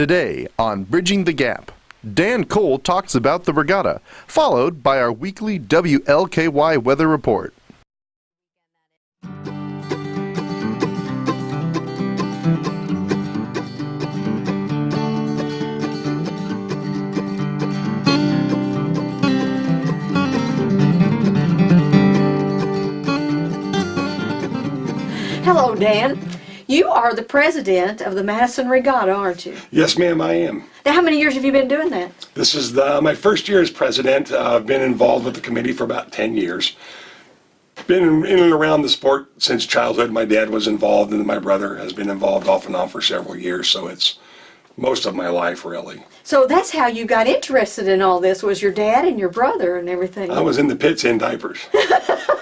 Today on Bridging the Gap, Dan Cole talks about the regatta, followed by our weekly WLKY weather report. Hello, Dan. You are the president of the Madison Regatta, aren't you? Yes, ma'am, I am. Now, how many years have you been doing that? This is the, my first year as president. Uh, I've been involved with the committee for about 10 years. Been in, in and around the sport since childhood. My dad was involved, and my brother has been involved off and on for several years, so it's most of my life, really. So that's how you got interested in all this, was your dad and your brother and everything. I was in the pits in diapers.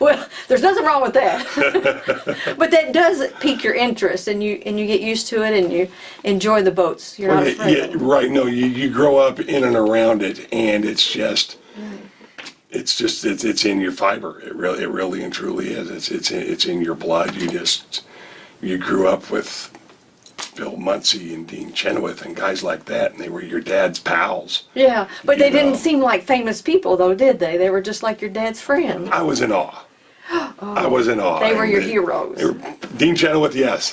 Well, there's nothing wrong with that. but that does pique your interest and you and you get used to it and you enjoy the boats. You're not afraid. yeah, right. No, you, you grow up in and around it, and it's just, it's just, it's, it's in your fiber. It really, it really and truly is. It's, it's, in- it's in your blood. You just, you grew up with Bill Muncey and Dean Chenoweth and guys like that, and they were your dad's pals. Yeah, but they You didn't seem like famous people though, did they? They were just like your dad's friend. I was in awe. I was in awe. They were your heroes. were- Dean Chenoweth, yes.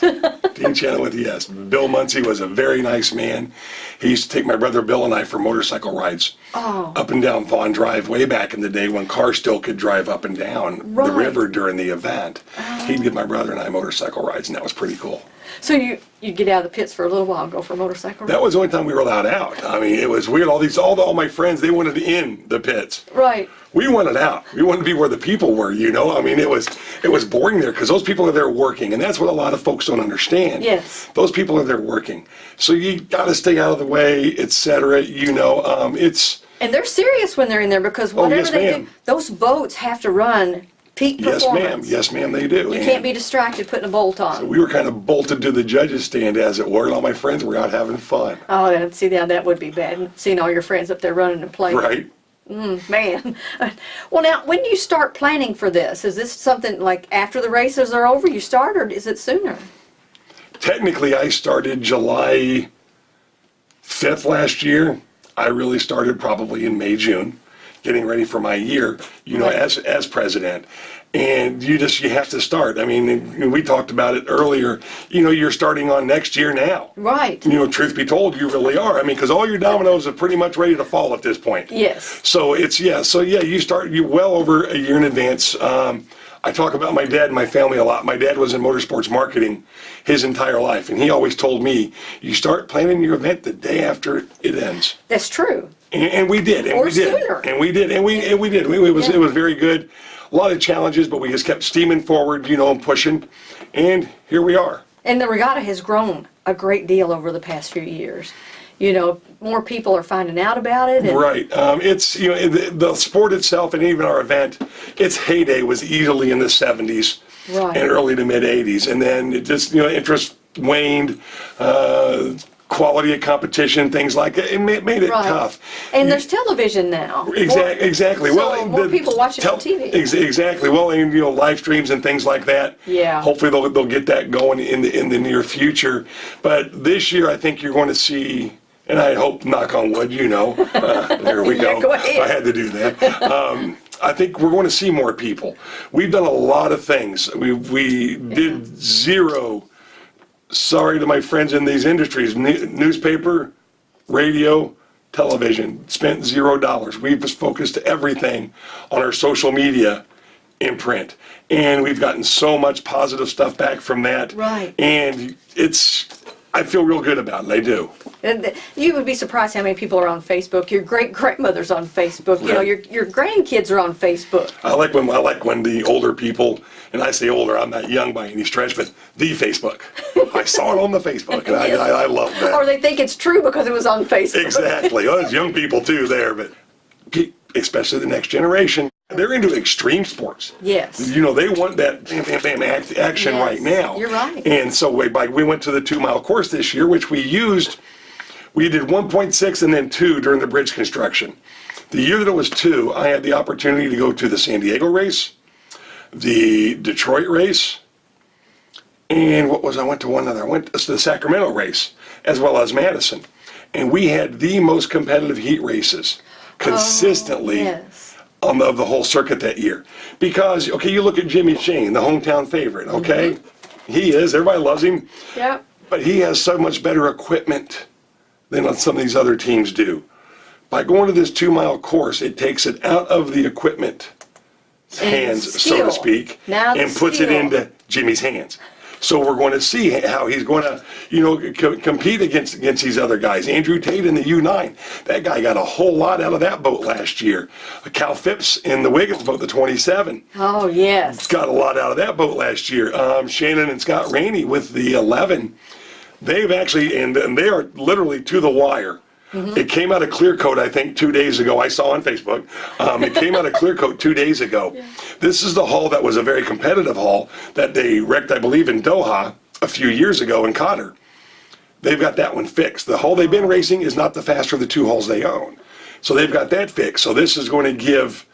Dean Chenoweth, yes. Bill Muncey was a very nice man. He used to take my brother Bill and I for motorcycle rides Oh. up and down Vaughn Drive way back in the day when cars still could drive up and down Right. the river during the event. He'd oh. give my brother and I motorcycle rides, and that was pretty cool. So you you get out of the pits for a little while, and go for a motorcycle. That was the only time we were allowed out. I mean, it was weird. All these, all, the, all my friends, they wanted in the pits. right. We wanted out. We wanted to be where the people were, you know? I mean, it was it was boring there because those people are there working, and that's what a lot of folks don't understand. Yes. Those people are there working. So you got to stay out of the way, etc. You know, um, it's And they're serious when they're in there because Oh, whatever yes, they do, those boats have to run peak yes, performance. ma'am. Yes, ma'am. They do. You can't be distracted putting a bolt on. We were kind of bolted to the judges' stand, as it were, and all my friends were out having fun. Oh, yeah, see, now that would be bad. Seeing all your friends up there running and playing. Right. Mm, man. Well, now, when do you start planning for this? Is this something like after the races are over you start, or is it sooner? Technically, I started July 5th last year. I really started probably in May, June, getting ready for my year, you know, as, as president. And you just, you have to start. I mean, we talked about it earlier, you know, you're starting on next year now. Right. You know, truth be told, you really are. I mean, because all your dominoes are pretty much ready to fall at this point. Yes. So it's yeah. So yeah, you start you well over a year in advance. Um, I talk about my dad and my family a lot. My dad was in motorsports marketing his entire life, and he always told me, "You start planning your event the day after it ends." That's true. And, and we did, and Or we did, sooner. and we did, and we and we did. We, it was Yeah. it was very good. A lot of challenges, but we just kept steaming forward, you know, and pushing, and here we are. And the regatta has grown a great deal over the past few years. You know, more people are finding out about it. And, Right. Um, it's you know the, the sport itself and even our event. Its heyday was easily in the '70s Right. and early to mid '80s, and then it just you know interest waned. Uh, quality of competition, things like that. It made, made it Right. tough. And there's television now. Exactly. More- Exactly. So well, more the people watching tel- on TV. Ex- exactly. Well, and you know, live streams and things like that. Yeah. Hopefully, they'll they'll get that going in the in the near future. But this year, I think you're going to see. And I hope, knock on wood, you know, uh, there we Yeah, go. go. I had to do that. Um, I think we're going to see more people. We've done a lot of things. We we did zero. Sorry to my friends in these industries, newspaper, radio, television, spent zero dollars. We've just focused everything on our social media imprint. And we've gotten so much positive stuff back from that. Right. And it's, I feel real good about it. I do. And you would be surprised how many people are on Facebook. Your great grandmother's on Facebook. You know, your your grandkids are on Facebook. I like when I like when the older people, and I say older, I'm not young by any stretch, but the Facebook. I saw it on the Facebook, and I, I, I love that. Or they think it's true because it was on Facebook. Exactly. Well, there's young people too there, but especially the next generation, they're into extreme sports. Yes. You know, they want that bam, bam, bam act, action Yes, right now. you're right. And so we, like, we went to the two mile course this year, which we used. We did 1.6 and then two during the bridge construction. The year that it was two, I had the opportunity to go to the San Diego race, the Detroit race, and what was I went to one other. I went to the Sacramento race, as well as Madison. And we had the most competitive heat races oh, consistently yes. On the, of the whole circuit that year. Because, okay, you look at Jimmy Shane, the hometown favorite, okay? He is, everybody loves him, Yep. but he has so much better equipment than some of these other teams do. By going to this two mile course, it takes it out of the equipment hands, so to speak, Now and puts it into Jimmy's hands. So we're going to see how he's going to, you know, co- compete against against these other guys. Andrew Tate in the U9, that guy got a whole lot out of that boat last year. Cal Phipps in the Wiggins boat, the 27, Oh, yes. got a lot out of that boat last year. Um, Shannon and Scott Raney with the 11, they've actually, and, and they are literally to the wire. It came out of Clear Coat, I think, two days ago. I saw on Facebook. Um, it came out of Clear Coat two days ago. This is the hull that was a very competitive hull that they wrecked, I believe, in Doha a few years ago in Qatar. They've got that one fixed. The hull they've been racing is not the faster of the two hulls they own. So they've got that fixed. So this is going to give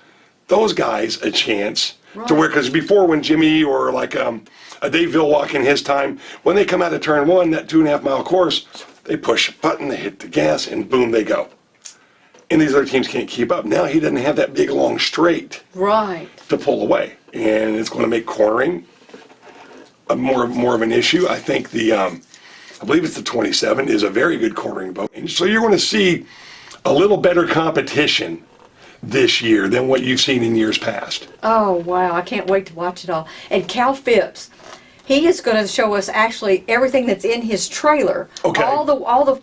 those guys a chance to where, because before when Jimmy or like um, a Dave Villwock in his time, when they come out of turn one, that two and a half mile course, they push a button, they hit the gas, and boom, they go. And these other teams can't keep up. Now he doesn't have that big long straight Right. to pull away, and it's going to make cornering a more more of an issue. I think the um, I believe it's the 27 is a very good cornering boat, and so you're going to see a little better competition this year than what you've seen in years past. Oh, wow. I can't wait to watch it all. And Cal Phipps, he is going to show us actually everything that's in his trailer. Okay. All the, all the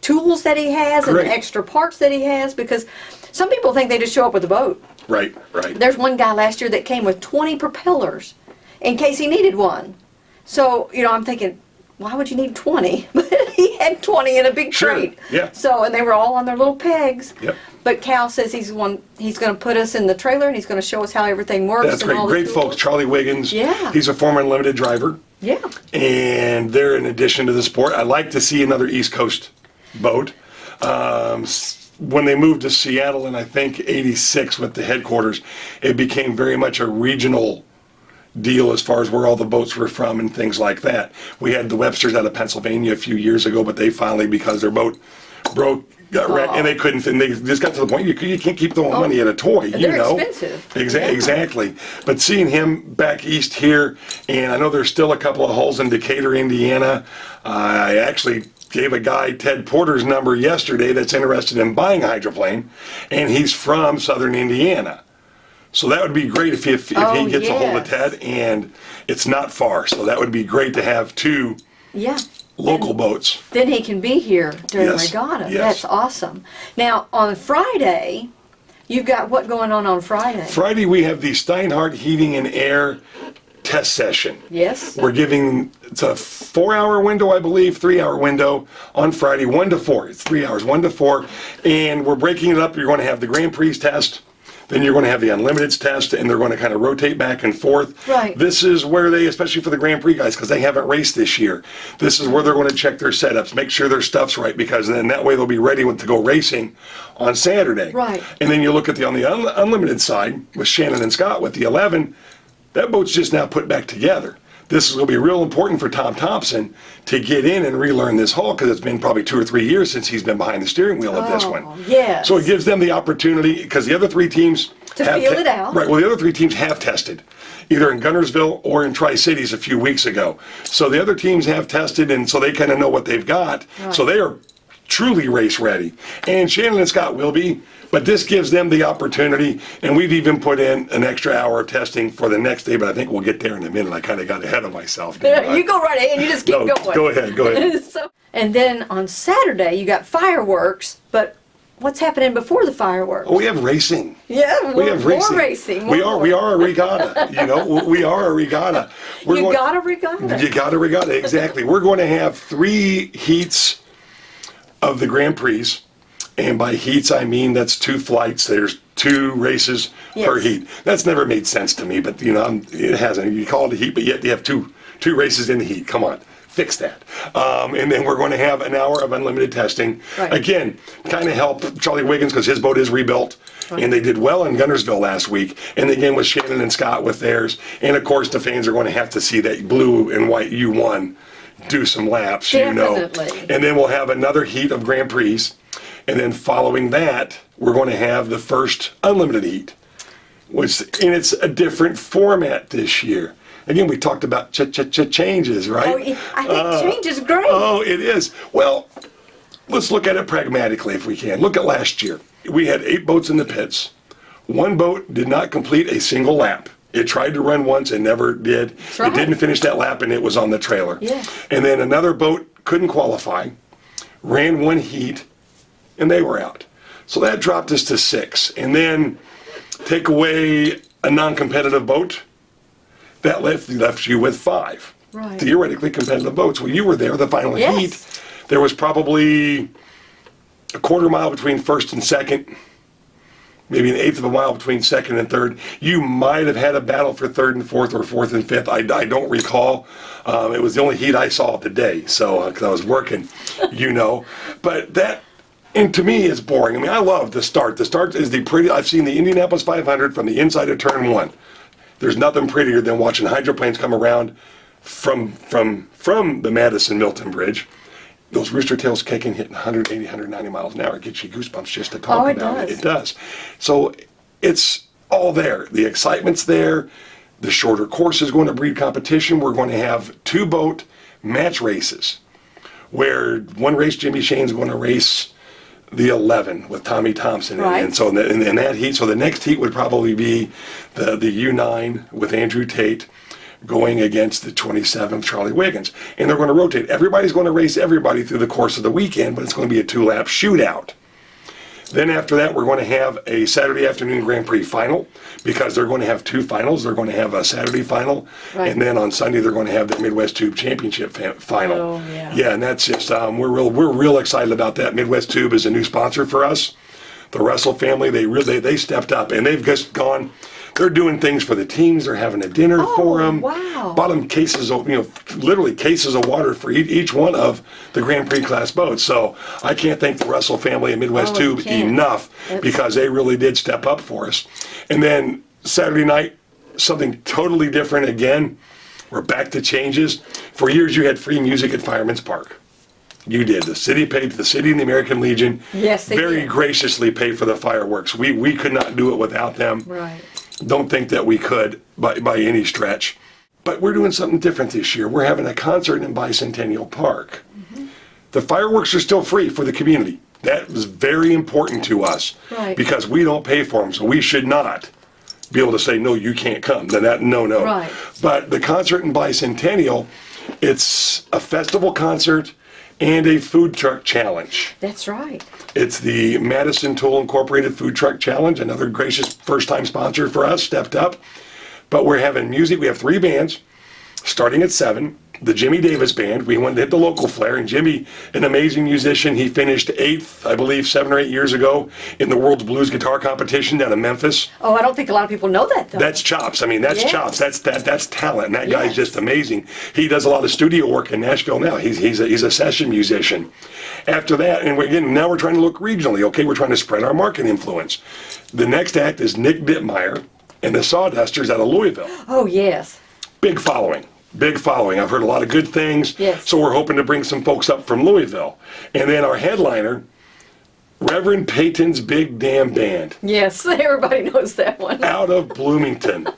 tools that he has and the extra parts that he has because some people think they just show up with a boat. Right, right. There's one guy last year that came with 20 propellers in case he needed one. So, you know, I'm thinking, why would you need 20? But had 20 in a big Sure, crate. yeah. So, and they were all on their little pegs. Yep. But Cal says he's one. He's going to put us in the trailer and he's going to show us how everything works. That's and great. all the Great tools. folks. Charlie Wiggins. Yeah. He's a former unlimited driver. Yeah. and they're an addition to the sport. I'd like to see another East Coast boat. Um, s- when they moved to Seattle in I think '86 with the headquarters, it became very much a regional deal as far as where all the boats were from and things like that. We had the Websters out of Pennsylvania a few years ago, but they finally, because their boat broke, got wrecked, and they oh. couldn't, and they just got to the point you, you can't keep throwing money at a toy, oh, you they're know. expensive. Exa- Yeah. Exactly. But seeing him back east here, and I know there's still a couple of holes in Decatur, Indiana. I actually gave a guy Ted Porter's number yesterday that's interested in buying a hydroplane, and he's from southern Indiana. So that would be great if he, if, if Oh, he gets a hold of. Ted, and it's not far. So that would be great to have two Yeah. local boats. Then he can be here during Yes, regatta. yes. That's awesome. Now on Friday, you've got what going on on Friday? Friday we have the Steinhardt Heating and Air test session. yes. We're giving, it's a four hour window, I believe, three hour window on Friday, one to four. It's three hours, one to four. And we're breaking it up. You're going to have the Grand Prix test, then you're going to have the Unlimiteds test, and they're going to kind of rotate back and forth. Right. This is where they, especially for the Grand Prix guys, because they haven't raced this year, this is where they're going to check their setups, make sure their stuff's right, because then that way they'll be ready to go racing on Saturday. Right. And then you look at the, on the un- unlimited side with Shannon and Scott with the 11, that boat's just now put back together. This is going to be real important for Tom Thompson to get in and relearn this hull because it's been probably two or three years since he's been behind the steering wheel of this Oh, one. yes. So it gives them the opportunity because the other three teams To have feel it out. Right. Well, the other three teams have tested, either in Guntersville or in Tri Cities a few weeks ago. So the other teams have tested, and so they kind of know what they've got. So they are truly race ready. And Shannon and Scott will be, but this gives them the opportunity. And we've even put in an extra hour of testing for the next day, but I think we'll get there in a minute. I kind of got ahead of myself. you go right ahead. And you just keep No, going. go ahead, go ahead. so, and then on Saturday you got fireworks, but what's happening before the fireworks? Oh, we have racing. yeah, We have more racing. racing. we are we are a regatta. You know, we are a regatta. We're You going- got a regatta. You got a regatta, exactly. We're going to have three heats of the Grand Prix. And by heats, I mean that's two flights. There's two races per heat. That's never made sense to me, but you know, I'm- it hasn't. You call it a heat, but yet you have two two races in the heat. Come on, fix that. Um, and then we're going to have an hour of unlimited testing. Right. Again, kind of help Charlie Wiggins because his boat is rebuilt, and they did well in Guntersville last week. And again with Shannon and Scott with theirs, and of course the fans are going to have to see that blue and white U1 do some laps, you know. And then we'll have another heat of Grand Prix. And then following that, we're going to have the first unlimited heat, which, and it's a different format this year. Again, we talked about ch ch ch changes, right? Oh, I think uh, change is great. Oh, it is. Well, let's look at it pragmatically if we can. Look at last year. We had eight boats in the pits. One boat did not complete a single lap. It tried to run once and never did. right. It didn't finish that lap and it was on the trailer. Yeah. And then another boat couldn't qualify, ran one heat, and they were out. So that dropped us to six. And then take away a non-competitive boat, that left, left you with five. Right. Theoretically competitive boats. Well, you were there, the final Yes. heat. There was probably a quarter mile between first and second, maybe an eighth of a mile between second and third. You might have had a battle for third and fourth or fourth and fifth. I, I don't recall. Um, it was the only heat I saw of the day, so because I was working, you know. But that, and to me, is boring. I mean, I love the start. The start is the pretty. I've seen the Indianapolis 500 from the inside of turn one. There's nothing prettier than watching hydroplanes come around from from from the Madison Milton Bridge. Those rooster tails kicking, hitting 180, 190 miles an hour. It gets you goosebumps just to talk Oh, it about it. does. It does. So it's all there. The excitement's there. The shorter course is going to breed competition. We're going to have two boat match races where one race Jimmy Shane's going to race the 11 with Tommy Thompson. And- Right. And so in, the, in, in that heat, so the next heat would probably be the, the U9 with Andrew Tate going against the 27th Charlie Wiggins. And they're going to rotate. Everybody's going to race everybody through the course of the weekend, but it's going to be a two lap shootout. Then after that, we're going to have a Saturday afternoon Grand Prix final because they're going to have two finals. They're going to have a Saturday final, Right. and then on Sunday they're going to have the Midwest Tube Championship fa- final. Oh, yeah. Yeah, and that's just um, we're real we're real excited about that. Midwest Tube is a new sponsor for us. The Russell family they really they stepped up and they've just gone. They're doing things for the teams. They're having a dinner oh, for Oh, them. wow. Bought them cases of you know literally cases of water for each, one of the Grand Prix class boats. So I can't thank the Russell family and Midwest Oh, enough That's- because they really did step up for us. And then Saturday night, something totally different again. We're back to changes. For years, you had free music at Fireman's Park. You did. The city paid, the city and the American Legion Yes, they very did. graciously paid for the fireworks. We, we could not do it without them. Right. Don't think that we could by, by any stretch. But we're doing something different this year. We're having a concert in Bicentennial Park. Mm-hmm. The fireworks are still free for the community. That was very important to us Right. because we don't pay for them, so we should not be able to say no, you can't come. Then that no, no. Right. But the concert in Bicentennial, it's a festival concert and a food truck challenge. That's right. It's the Madison Tool Incorporated Food Truck Challenge, another gracious first time sponsor for us, stepped up. But we're having music. We have three bands starting at 7. The Jimmy Davis Band. We went to hit the local flair, and Jimmy, an amazing musician, he finished eighth, I believe, seven or eight years ago in the World's Blues Guitar Competition down in Memphis. Oh, I don't think a lot of people know that though. That's chops. I mean, that's Yes. chops. That's that. That's talent. And that guy's just amazing. He does a lot of studio work in Nashville now. He's he's a, he's a session musician. After that, and again, now we're trying to look regionally. Okay, we're trying to spread our market influence. The next act is Nick Dittmeier and the Sawdusters out of Louisville. oh yes. Big following. Big following. I've heard a lot of good things. Yes. So we're hoping to bring some folks up from Louisville. And then our headliner, Reverend Peyton's Big Damn Band Yes. Everybody knows that one. out of Bloomington.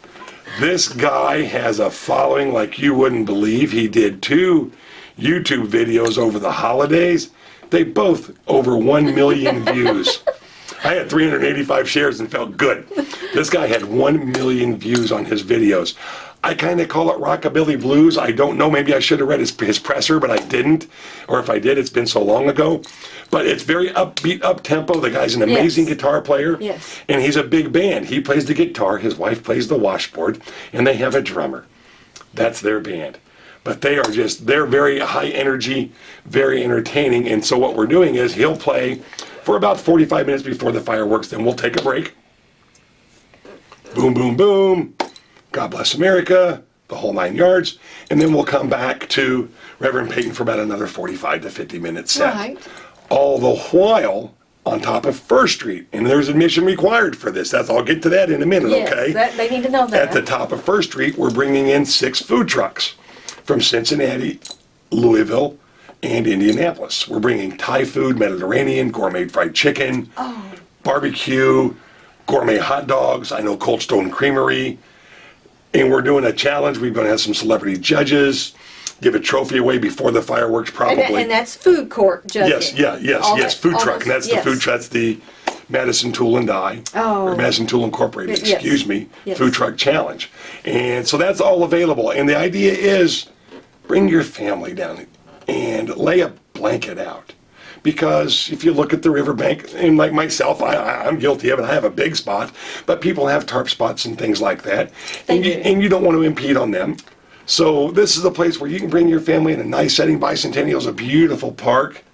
This guy has a following like you wouldn't believe. He did two YouTube videos over the holidays. They both over 1 million views. I had 385 shares and felt good. This guy had 1 million views on his videos. I kind of call it rockabilly blues. I don't know. Maybe I should have read his, his presser, but I didn't. Or if I did, it's been so long ago. But it's very upbeat, up tempo. The guy's an amazing Yes. guitar player. Yes. And he's a big band. He plays the guitar, his wife plays the washboard, and they have a drummer. That's their band. But they are just, they're very high energy, very entertaining. And so what we're doing is he'll play for about 45 minutes before the fireworks, then we'll take a break. Boom, boom, boom. God bless America, the whole nine yards. And then we'll come back to Reverend Peyton for about another 45 to 50 minutes set. Right. All the while on top of First Street. And there's admission required for this. That's I'll get to that in a minute, Yes. okay? That, they need to know that. At the top of First Street, we're bringing in six food trucks from Cincinnati Louisville, and Indianapolis. We're bringing Thai food, Mediterranean, gourmet fried chicken, oh. barbecue, gourmet hot dogs. I know Cold Stone Creamery. And we're doing a challenge. We're going to have some celebrity judges, give a trophy away before the fireworks, And, probably. that- and that's food court judging. Yes, yeah, yes, All yes, that- food truck, and that's the yes. food truck, that's the Madison Tool and. Oh. Or Madison Tool Incorporated, Yes, excuse me, yes. food truck challenge. And so that's all available, and the idea is, bring your family down and lay a blanket out. Because if you look at the riverbank, and like myself, I, I'm guilty of it, I have a big spot, but people have tarp spots and things like that. And you, and you don't want to impede on them. So this is a place where you can bring your family in a nice setting. Bicentennial is a beautiful park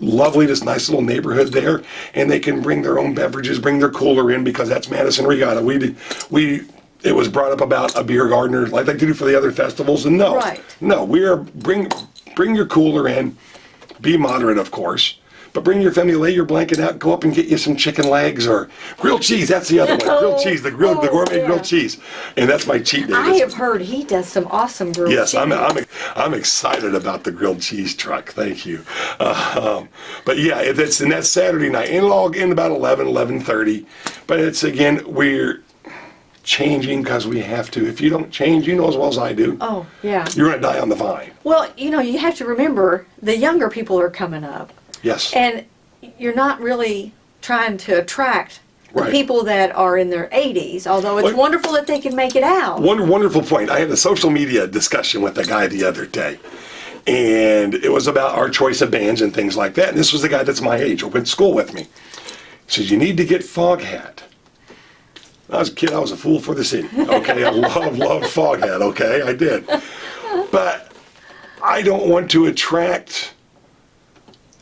lovely, this nice little neighborhood there, and they can bring their own beverages, bring their cooler in because that's Madison Regatta. We did, we it was brought up about a beer gardener like they do for the other festivals, and no, Right. no, we are bring bring your cooler in, be moderate, of course. But bring your family, lay your blanket out, go up and get you some chicken legs or grilled cheese. That's the other one, grilled cheese, the grilled, the oh, gourmet yeah. grilled cheese, and that's my cheat day. I have heard he does some awesome grilled cheese. Yes, I'm. I'm, I'm excited about the grilled cheese truck. Thank you. Uh, um, but yeah, it's and that's Saturday night, and it'll all end about 11, 11.30. But it's again, we're changing because we have to. If you don't change, you know as well as I do, Oh, yeah. you're going to die on the vine. Well, you know, you have to remember the younger people are coming up, Yes. and you're not really trying to attract the Right. people that are in their 80s, although it's Well- wonderful that they can make it out. One wonderful point. I had a social media discussion with a guy the other day, and it was about our choice of bands and things like that. And this was the guy that's my age, who went to school with me. He says, You need to get Foghat. When I was a kid, I was a fool for the city. Okay, I love, love Foghat, okay? I did. But I don't want to attract,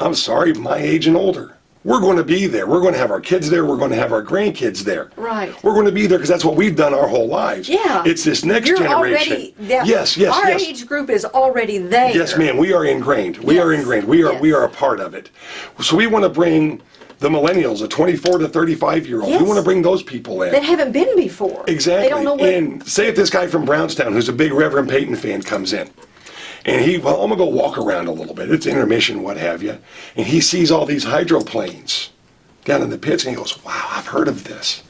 I'm sorry, my age and older. We're going to be there. We're going to have our kids there. We're going to have our grandkids there. Right. We're going to be there because that's what we've done our whole lives. Yeah. It's this next You're generation. already, yeah, yes, yes, Our yes. age group is already there. Yes, ma'am. We are ingrained. We are ingrained. We are we are a part of it. So we want to bring the millennials, the 24 to 35 year olds. We want to bring those people in. That haven't been before. Exactly. They don't know what. And say if this guy from Brownstown, who's a big Reverend Peyton fan, comes in, and he, well, I'm gonna go walk around a little bit. It's intermission, what have you, and he sees all these hydroplanes down in the pits, and he goes, "Wow, I've heard of this."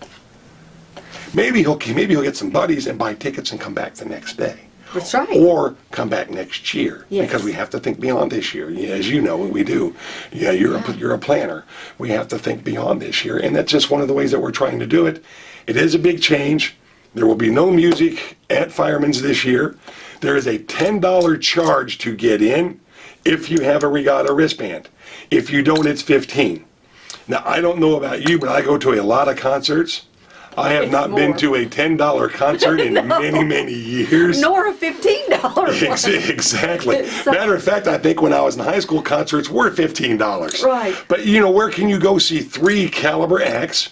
Maybe he'll maybe he'll get some buddies and buy tickets and come back the next day. That's right. Or come back next year Yes. because we have to think beyond this year. As you know, we do. Yeah, you're a, you're a planner. We have to think beyond this year, and that's just one of the ways that we're trying to do it. It is a big change. There will be no music at Fireman's this year. There is a $10 charge to get in if you have a regatta wristband. If you don't, it's 15. Now, I don't know about you, but I go to a lot of concerts. I have not been to a $10 concert in many, many years. Nor a fifteen dollar Ex- one. Exactly. So- Matter of fact, I think when I was in high school, concerts were fifteen dollars. Right. But you know, where can you go see three caliber acts?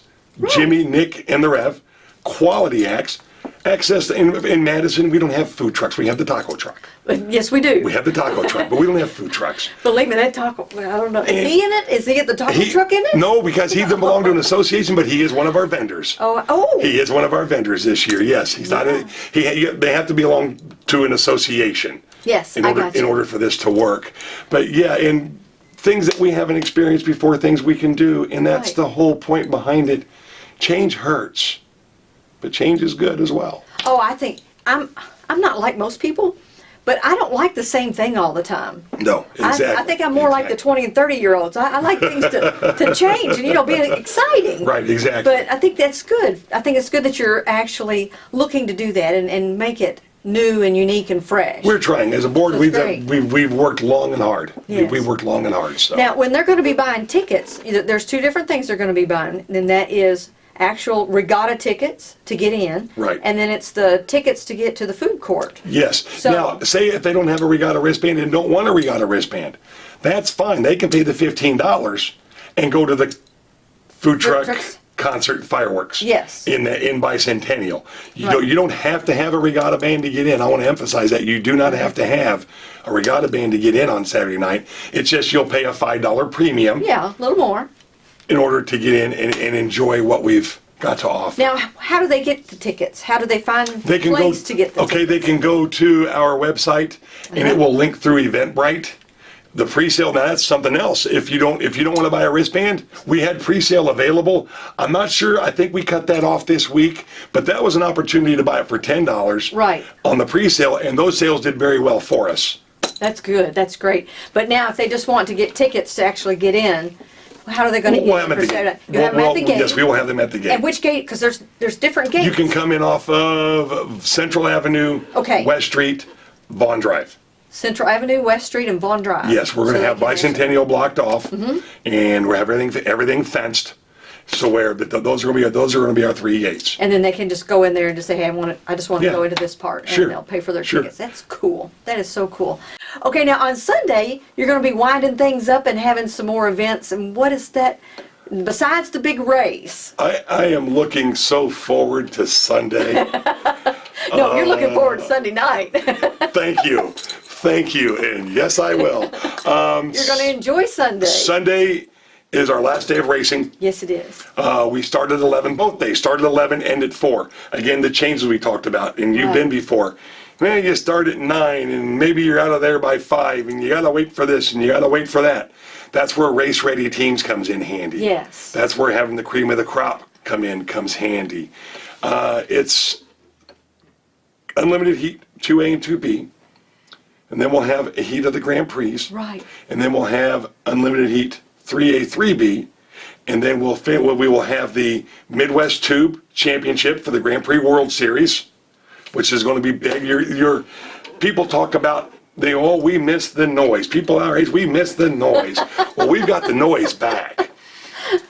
Jimmy, Nick, and the Rev, quality acts. Access in, in Madison, we don't have food trucks. We have the taco truck. Yes, we do. We have the taco truck, but we don't have food trucks. Believe me, that taco. well, I don't know. Is he in it? Is he at the taco He- truck in it? No, because he doesn't belong to an association, but he is one of our vendors. Oh, oh. He is one of our vendors this year. Yes, he's not. A, he. They have to belong to an association. Yes, in I order got you. in order for this to work. But yeah, and things that we haven't experienced before, things we can do, and that's Right. the whole point behind it. Change hurts, but change is good as well. Oh, I think I'm. I'm not like most people, but I don't like the same thing all the time. No, exactly. I, I think I'm more like the 20 and 30 year olds. I, I like things to, to change and, you know, be exciting. Right, exactly. But I think that's good. I think it's good that you're actually looking to do that and, and make it new and unique and fresh. We're trying as a board. That's We've, great. we've we've worked long and hard. We- Yes. We've worked long and hard. So Now, when they're going to be buying tickets, there's two different things they're going to be buying, and that is actual regatta tickets to get in, Right. And then it's the tickets to get to the food court. Yes. So- now, say if they don't have a regatta wristband and don't want a regatta wristband, that's fine. They can pay the fifteen dollars and go to the food truck trucks. concert fireworks. Yes. In the in bicentennial, you Right. don't you don't have to have a regatta band to get in. I want to emphasize that you do not have to have a regatta band to get in on Saturday night. It's just you'll pay a five dollar premium Yeah, a little more. In order to get in and, and enjoy what we've got to offer. Now, how do they get the tickets? How do they find They can go, to get the okay, they can go to our website and it Uh-huh. will link through Eventbrite. The pre-sale, now that's something else. If you don't, if you don't want to buy a wristband, we had pre-sale available. I'm not sure, I think we cut that off this week, but that was an opportunity to buy it for ten dollars. Right. On the pre-sale, and those sales did very well for us. That's good, that's great. But now, if they just want to get tickets to actually get in, how are they gonna We'll get have them at the gate. Saturday? You have them Well, at the well, gate? Yes, we will have them at the And gate. which gate? Because there's, there's different gates. You can come in off of Central Avenue. Okay. West Street, Vaughn Drive. Central Avenue, West Street, and Vaughn Drive. Yes, we're gonna they have can bicentennial blocked off, Mm-hmm. and we have everything, everything fenced. So where, but th- those are gonna be, those are gonna be our three gates. And then they can just go in there and just say, hey, I want to, I just want to Yeah. go into this part. Sure. And they'll pay for their Sure. tickets. That's cool. That is so cool. Okay, now on Sunday, you're going to be winding things up and having some more events. And what is that, besides the big race? I, I am looking so forward to Sunday. No, you're Uh, looking forward to Sunday night. Thank you, thank you, and yes, I will. Um, you're going to enjoy Sunday. Sunday is our last day of racing. yes, it is. Uh, we started at 11, both days, started at 11, end at 4. Again, the changes we talked about, and you've been before. Man, you start at 9, and maybe you're out of there by 5, and you gotta wait for this, and you gotta wait for that. That's where race ready teams comes in handy. Yes. That's where having the cream of the crop come in comes handy. Uh, it's unlimited heat, 2A and 2B. And then we'll have a heat of the Grand Prix. Right. And then we'll have unlimited heat 3A, 3B. And then we'll, we will have the Midwest Tube Championship for the Grand Prix World Series, which is going to be big. Your, your people talk about they oh we miss the noise. People our age we miss the noise. well, we've got the noise back.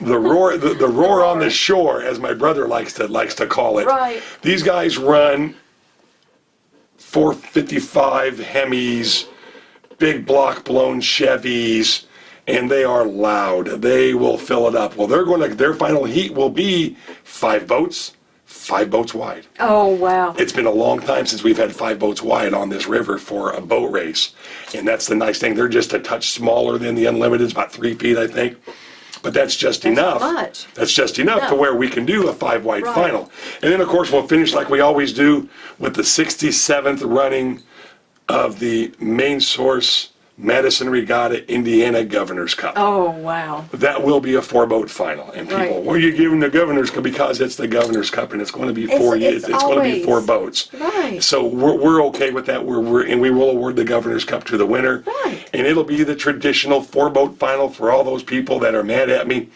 The roar, the, the roar on the shore, as my brother likes to likes to call it. Right. These guys run 455 Hemis, big block blown Chevys, and they are loud. They will fill it up. Well, they're going to their final heat will be five boats, five boats wide. Oh, wow. It's been a long time since we've had five boats wide on this river for a boat race, and that's the nice thing. They're just a touch smaller than the Unlimiteds, about three feet, I think. But that's just That's enough. much. That's just enough to where we can do a five wide Right. final. And then, of course, we'll finish like we always do with the 67th running of the main source Madison Regatta Indiana Governor's Cup. Oh, wow. That will be a four boat final. And people, Right. are you giving the Governor's Cup? Because it's the Governor's Cup and it's going to be It's- four, it's going to be four boats. Right. So we're, we're okay with that. We're, we're, and we will award the Governor's Cup to the winner. Right. And it'll be the traditional four boat final for all those people that are mad at me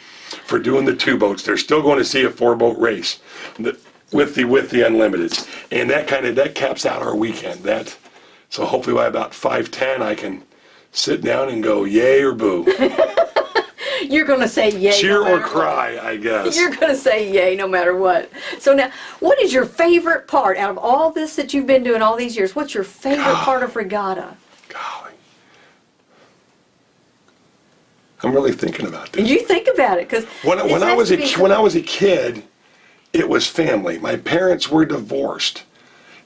for doing the two boats. They're still going to see a four boat race the- with the, with the unlimiteds. And that kind of, that caps out our weekend. That, so hopefully by about 5:10, I can sit down and go yay or boo. You're going to say yay. Cheer no or matter what. cry, I guess. You're going to say yay no matter what. So now, what is your favorite part out of all this that you've been doing all these years? What's your favorite part of regatta? Golly. I'm really thinking about this. You think about it, because When, when I was a when I was a kid, it was family. My parents were divorced.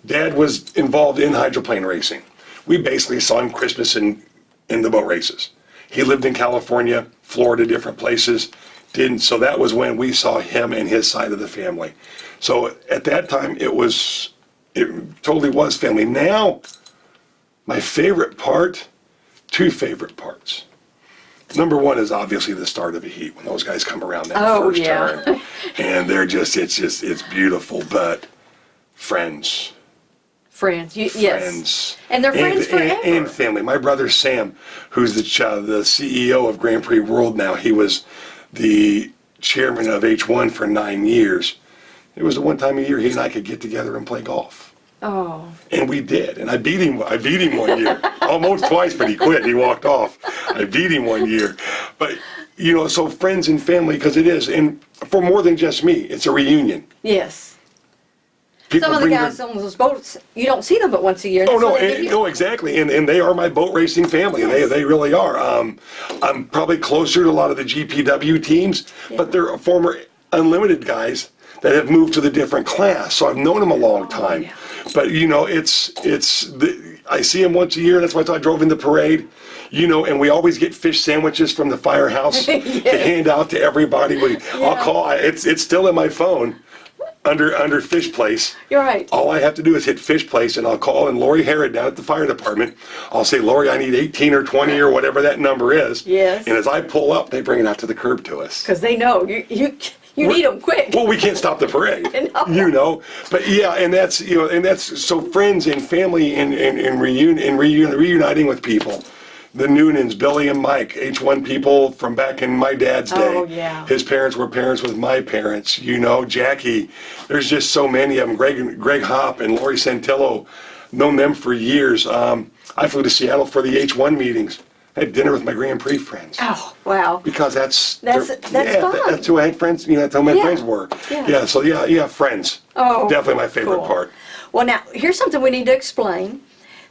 Dad was involved in hydroplane racing. We basically saw him Christmas in in the boat races. He lived in California, Florida, different places. Didn't so that was when we saw him and his side of the family. So at that time, it was it totally was family. Now, my favorite part, two favorite parts. Number one is obviously the start of a heat when those guys come around that Oh, first yeah. turn, and they're just it's just it's beautiful. But friends, friends, you, yes, friends, and they're friends and, forever. and family. My brother Sam, who's the ch- uh, the CEO of Grand Prix World now, he was the chairman of H1 for nine years. It was the one time a year he and I could get together and play golf. oh, And we did. And I beat him. I beat him one year, almost twice, but he quit. He walked off. I beat him one year. But you know, so friends and family, because it is, and for more than just me, it's a reunion. yes. People Some of the bring their- guys on those boats, you don't see them but once a year. Oh That's no, they give and, you- no, exactly, and and they are my boat racing family. They Yes. they really are. Um, I'm probably closer to a lot of the GPW teams, but they're former unlimited guys that have moved to the different class. So I've known them a long time. Oh, yeah. But you know, it's it's the, I see them once a year. That's why I drove in the parade. You know, and we always get fish sandwiches from the firehouse to hand out to everybody. We, I'll Yeah. call. It's it's still in my phone, under under Fish Place. You're right. All I have to do is hit Fish Place, and I'll call in Lori Harrod down at the fire department. I'll say, Lori, I need 18 or 20 or whatever that number is. Yes. And as I pull up, they bring it out to the curb to us. Because they know you, you, you need them quick. Well, we can't stop the parade, know. you know. But yeah, and that's you know, and that's so friends and family and and, and reun and reun- reuniting with people. The Noonans, Billy and Mike, H1 people from back in my dad's day. Oh, yeah. His parents were parents with my parents. You know, Jackie. There's just so many of them. Greg, Greg Hopp and Lori Santillo, known them for years. Um, I flew to Seattle for the H1 meetings. I had dinner with my Grand Prix friends Oh, wow. because that's That's- that's yeah, fun. That's who I had friends. You know, that's how my Yeah, friends were. yeah. Yeah. So yeah, yeah, friends. Oh, definitely my favorite cool. part. Well, now, here's something we need to explain.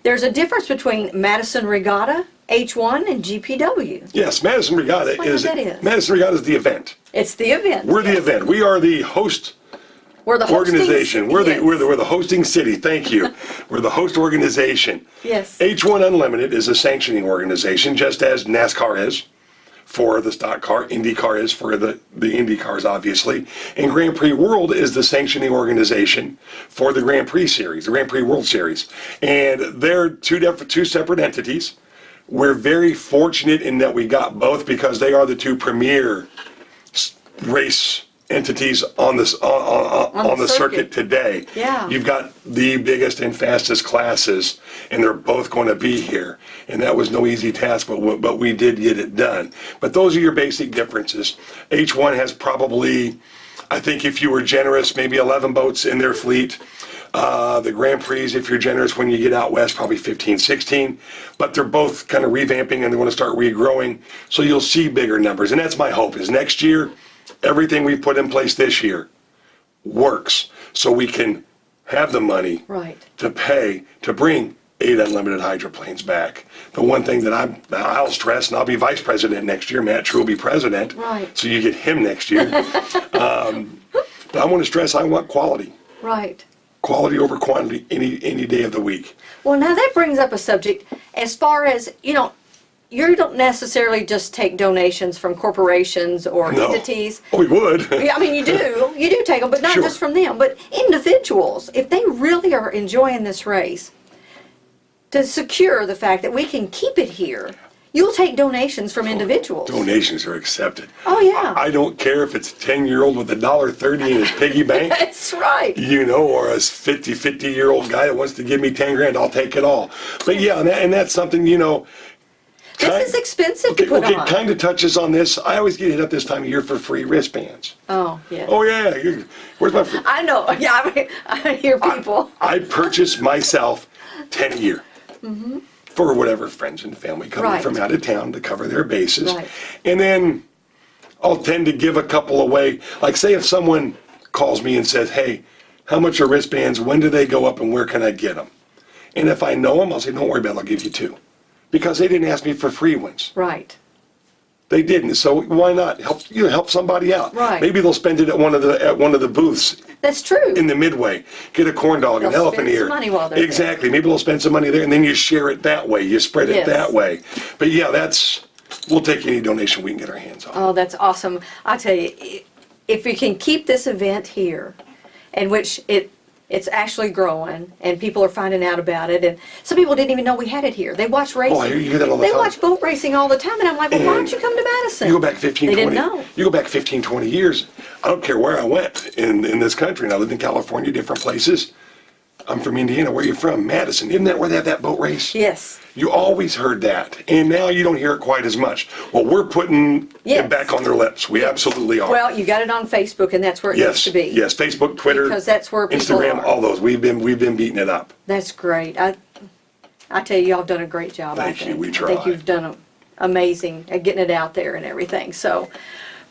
There's a difference between Madison Regatta, H1, and GPW. Yes, Madison Regatta is, what that is. Madison Regatta is the event. It's the event. We're the yes. event. We are the host We're the hosting organization. We're the yes. we're the we're the hosting city. Thank you. we're the host organization. Yes. H1 Unlimited is a sanctioning organization, just as NASCAR is for the stock car, IndyCar is for the, the Indy cars, obviously. And Grand Prix World is the sanctioning organization for the Grand Prix Series, the Grand Prix World Series. And they're two, two separate entities. We're very fortunate in that we got both because they are the two premier race entities on this on, on, on, On the the circuit circuit. today. Yeah. You've got the biggest and fastest classes, and they're both going to be here. And that was no easy task, but we- but we did get it done. But those are your basic differences. H1 has probably, I think, if you were generous, maybe 11 boats in their fleet. Uh, the Grand Prix, if you're generous when you get out west, probably 15, 16. But they're both kind of revamping and they want to start regrowing. So you'll see bigger numbers. And that's my hope is next year, everything we've put in place this year works so we can have the money Right. to pay to bring eight unlimited hydroplanes back. The one thing that I'm, I'll stress, and I'll be vice president next year, Matt True will be president. Right. So you get him next year. um, but I want to stress, I want quality. Right. Quality over quantity any, any day of the week. Well, now that brings up a subject as far as, you know, you don't necessarily just take donations from corporations or No. entities. Oh, we would. Yeah, I mean, you do, you do take them, but not Sure. just from them, but individuals. If they really are enjoying this race, to secure the fact that we can keep it here, you'll take donations from oh, individuals. Donations are accepted. Oh, yeah. I don't care if it's a 10 year old with a dollar 30 in his piggy bank. That's right. you know, or a 50, 50 year old guy that wants to give me 10 grand, I'll take it all. But yeah, and, that, and that's something, you know. This is expensive to okay, put okay, on. kind of touches on this. I always get hit up this time of year for free wristbands. Oh, yeah. Oh, yeah, where's my free? I know. Yeah, I, mean, I hear people. I purchase myself 10 a year. Mm-hmm. For whatever friends and family coming. Right. from out of town to cover their bases. Right. And then I'll tend to give a couple away. Like, say, if someone calls me and says, hey, how much are wristbands? When do they go up and where can I get them? And if I know them, I'll say, don't worry about it, I'll give you two. Because they didn't ask me for free ones. Right. They didn't. So why not help you know, help somebody out? Right. Maybe they'll spend it at one of the at one of the booths That's true. in the midway. Get a corn dog, an They'll elephant spend some ear. money while they're there. exactly. Maybe they'll spend some money there, and then you share it that way. You spread it Yes. that way. But yeah, that's we'll take any donation we can get our hands on. Oh, that's awesome. I tell you, i- if we can keep this event here, in which it it's actually growing and people are finding out about it, and some people didn't even know we had it here. They watch racing. Oh, I hear you hear that all the they time. watch boat racing all the time, and I'm like, well, why don't you come to Madison? You go back 15, They 20. didn't know. You go back 15, 20 years. I don't care where I went in, in this country. And I lived in California, different places. I'm from Indiana. Where are you from? Madison. Isn't that where they have that boat race? Yes. You always heard that, and now you don't hear it quite as much. Well, we're putting Yes. it back on their lips. We absolutely are. Well, you got it on Facebook, and that's where it yes, needs to be. yes. Facebook, Twitter, Because that's where people Instagram, are. all those. We've been we've been beating it up. That's great. I, I tell you, y'all have done a great job. I Thank you. think. We I think try. you've done a, amazing at getting it out there and everything. So,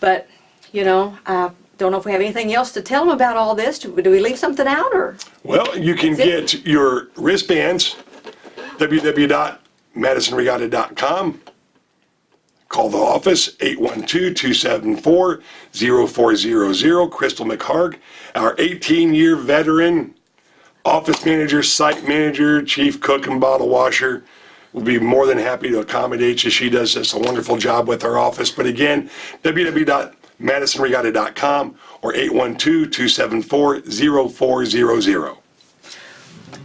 but you know, I don't know if we have anything else to tell them about all this. Do, do we leave something out or? Well, you can That's get your wristbands www.madisonregatta.com. Call the office 812-274-0400. Crystal McHarg, our 18-year veteran office manager, site manager, chief cook and bottle washer. we'll be more than happy to accommodate you. She does just a wonderful job with our office. But again, www.madisonregatta.com or 812-274-0400.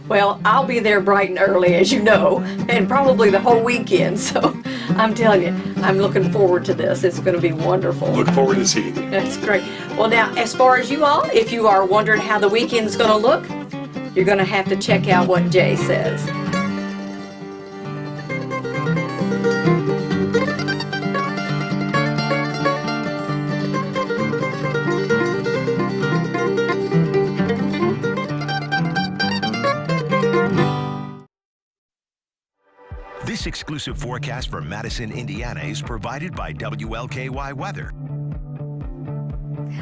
Well, I'll be there bright and early, as you know, and probably the whole weekend. So I'm telling you, I'm looking forward to this. It's going to be wonderful. Look forward to seeing you. That's great. Well, now, as far as you all, if you are wondering how the weekend's going to look, you're going to have to check out what Jay says. Exclusive forecast for Madison, Indiana is provided by WLKY Weather.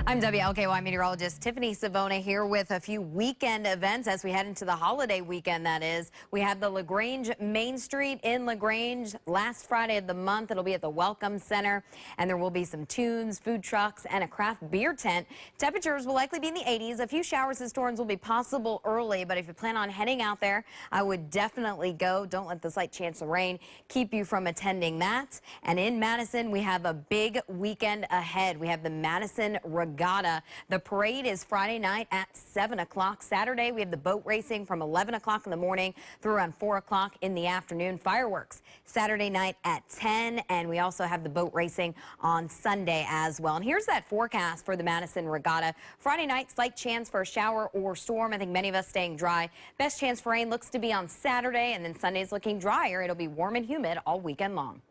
I'm WLKY meteorologist Tiffany Savona here with a few weekend events as we head into the holiday weekend, that is. We have the LaGrange Main Street in LaGrange last Friday of the month. It'll be at the Welcome Center, and there will be some tunes, food trucks, and a craft beer tent. Temperatures will likely be in the 80s. A few showers and storms will be possible early, but if you plan on heading out there, I would definitely go. Don't let the slight chance of rain keep you from attending that. And in Madison, we have a big weekend ahead. We have the Madison Regatta. The parade is Friday night at 7 o'clock. Saturday, we have the boat racing from 11 o'clock in the morning through around 4 o'clock in the afternoon. Fireworks Saturday night at 10, and we also have the boat racing on Sunday as well. And here's that forecast for the Madison Regatta. Friday night, slight chance for a shower or storm. I think many of us staying dry. Best chance for rain looks to be on Saturday, and then Sunday's looking drier. It'll be warm and humid all weekend long.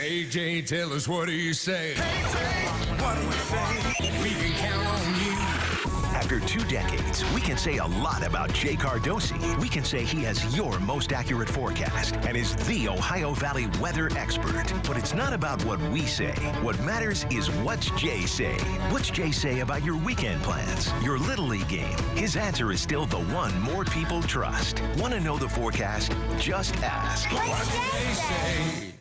AJ, tell us what do you say? what do you say? We can count on you. After two decades, we can say a lot about Jay Cardosi. We can say he has your most accurate forecast and is the Ohio Valley weather expert. But it's not about what we say. What matters is what's Jay say. What's Jay say about your weekend plans, your Little League game? His answer is still the one more people trust. Want to know the forecast? Just ask. What do they say?